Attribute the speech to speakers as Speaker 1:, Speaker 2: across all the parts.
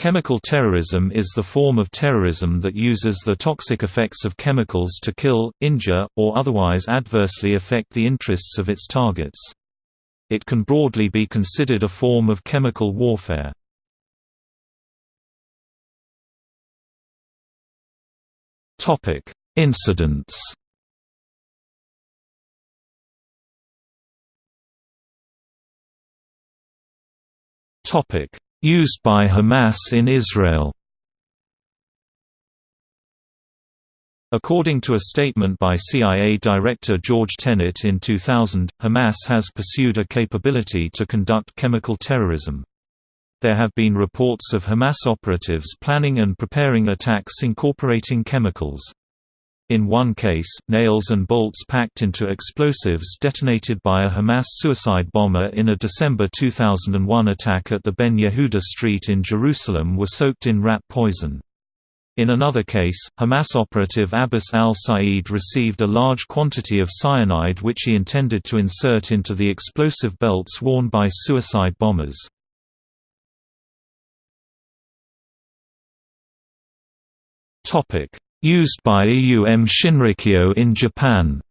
Speaker 1: Chemical terrorism is the form of terrorism that uses the toxic effects of chemicals to kill, injure, or otherwise adversely affect the interests of its targets. It can broadly be considered a form of chemical warfare. Incidents Topic Used by Hamas in Israel According to a statement by CIA Director George Tenet in 2000, Hamas has pursued a capability to conduct chemical terrorism. There have been reports of Hamas operatives planning and preparing attacks incorporating chemicals. In one case, nails and bolts packed into explosives detonated by a Hamas suicide bomber in a December 2001 attack at the Ben Yehuda Street in Jerusalem were soaked in rat poison. In another case, Hamas operative Abbas al-Said received a large quantity of cyanide which he intended to insert into the explosive belts worn by suicide bombers. Topic: Used by AUM Shinrikyo in Japan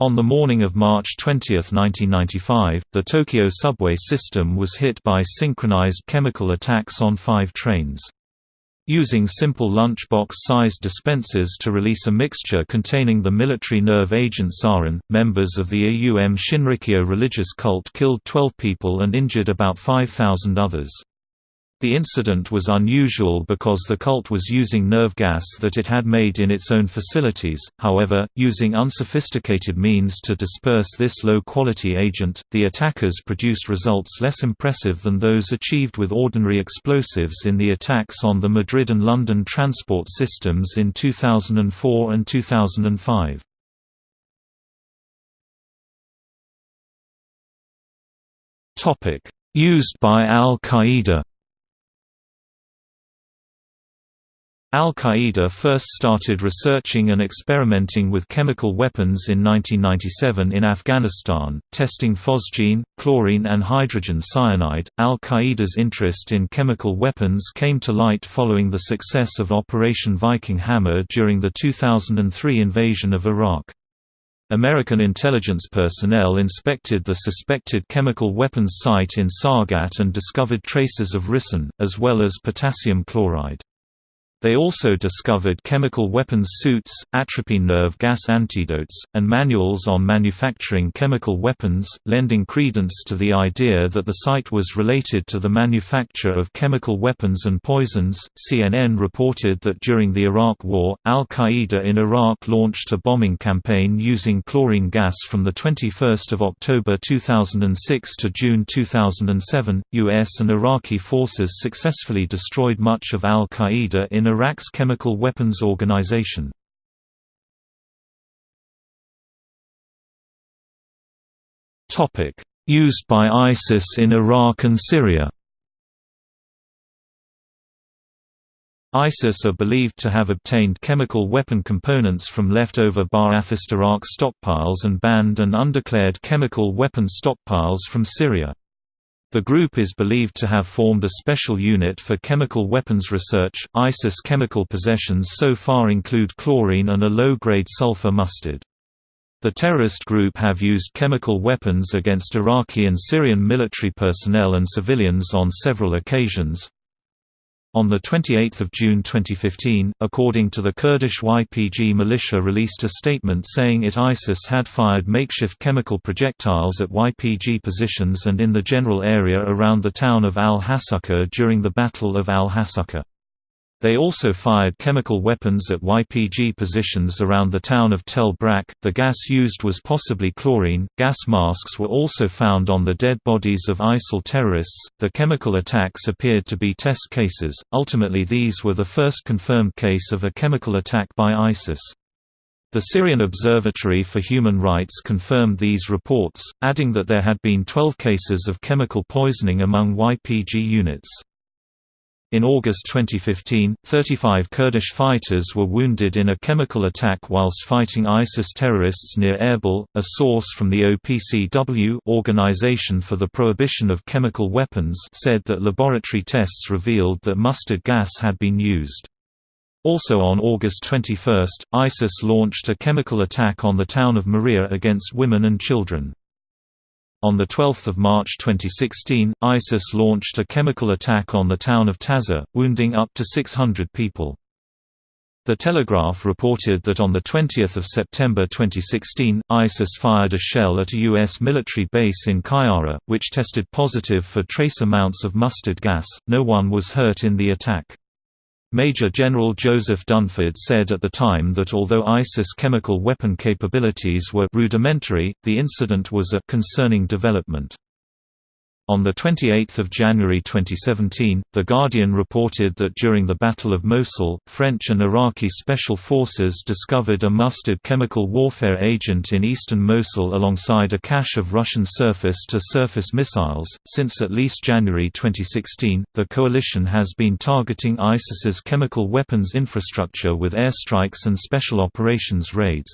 Speaker 1: On the morning of March 20, 1995, the Tokyo subway system was hit by synchronized chemical attacks on five trains. Using simple lunchbox-sized dispensers to release a mixture containing the military nerve agent sarin, members of the AUM Shinrikyo religious cult killed 12 people and injured about 5,000 others. The incident was unusual because the cult was using nerve gas that it had made in its own facilities, however, using unsophisticated means to disperse this low-quality agent, the attackers produced results less impressive than those achieved with ordinary explosives in the attacks on the Madrid and London transport systems in 2004 and 2005. Used by Al-Qaeda Al-Qaeda first started researching and experimenting with chemical weapons in 1997 in Afghanistan, testing phosgene, chlorine and hydrogen cyanide. Al-Qaeda's interest in chemical weapons came to light following the success of Operation Viking Hammer during the 2003 invasion of Iraq. American intelligence personnel inspected the suspected chemical weapons site in Sargat and discovered traces of ricin, as well as potassium chloride. They also discovered chemical weapons suits, atropine nerve gas antidotes, and manuals on manufacturing chemical weapons, lending credence to the idea that the site was related to the manufacture of chemical weapons and poisons. CNN reported that during the Iraq War, Al Qaeda in Iraq launched a bombing campaign using chlorine gas from the 21st of October 2006 to June 2007. US and Iraqi forces successfully destroyed much of Al Qaeda in Iraq's chemical weapons organization. Used by ISIS in Iraq and Syria ISIS are believed to have obtained chemical weapon components from leftover Ba'athist Iraq stockpiles and banned and undeclared chemical weapon stockpiles from Syria. The group is believed to have formed a special unit for chemical weapons research. ISIS chemical possessions so far include chlorine and a low-grade sulfur mustard. The terrorist group have used chemical weapons against Iraqi and Syrian military personnel and civilians on several occasions, on 28 June 2015, according to the Kurdish YPG militia released a statement saying it ISIS had fired makeshift chemical projectiles at YPG positions and in the general area around the town of al-Hasakah during the Battle of al-Hasakah. They also fired chemical weapons at YPG positions around the town of Tel Brak. The gas used was possibly chlorine. Gas masks were also found on the dead bodies of ISIL terrorists. The chemical attacks appeared to be test cases. Ultimately, these were the first confirmed case of a chemical attack by ISIS. The Syrian Observatory for Human Rights confirmed these reports, adding that there had been 12 cases of chemical poisoning among YPG units. In August 2015, 35 Kurdish fighters were wounded in a chemical attack whilst fighting ISIS terrorists near Erbil. A source from the OPCW Organization for the Prohibition of Chemical Weapons said that laboratory tests revealed that mustard gas had been used. Also on August 21, ISIS launched a chemical attack on the town of Marea against women and children. On 12 March 2016, ISIS launched a chemical attack on the town of Taza, wounding up to 600 people. The Telegraph reported that on 20 September 2016, ISIS fired a shell at a U.S. military base in Qayyarah, which tested positive for trace amounts of mustard gas. No one was hurt in the attack. Major General Joseph Dunford said at the time that although ISIS chemical weapon capabilities were rudimentary, the incident was a concerning development. On 28 January 2017, The Guardian reported that during the Battle of Mosul, French and Iraqi special forces discovered a mustard chemical warfare agent in eastern Mosul alongside a cache of Russian surface-to-surface -surface missiles. Since at least January 2016, the coalition has been targeting ISIS's chemical weapons infrastructure with airstrikes and special operations raids.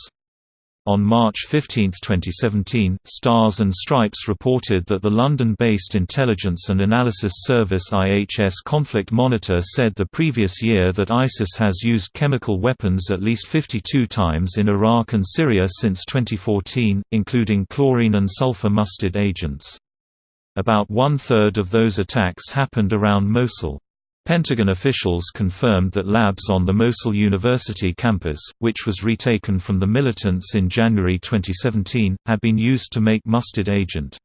Speaker 1: On March 15, 2017, Stars and Stripes reported that the London-based intelligence and analysis service IHS Conflict Monitor said the previous year that ISIS has used chemical weapons at least 52 times in Iraq and Syria since 2014, including chlorine and sulfur mustard agents. About one-third of those attacks happened around Mosul. Pentagon officials confirmed that labs on the Mosul University campus, which was retaken from the militants in January 2017, had been used to make mustard agent.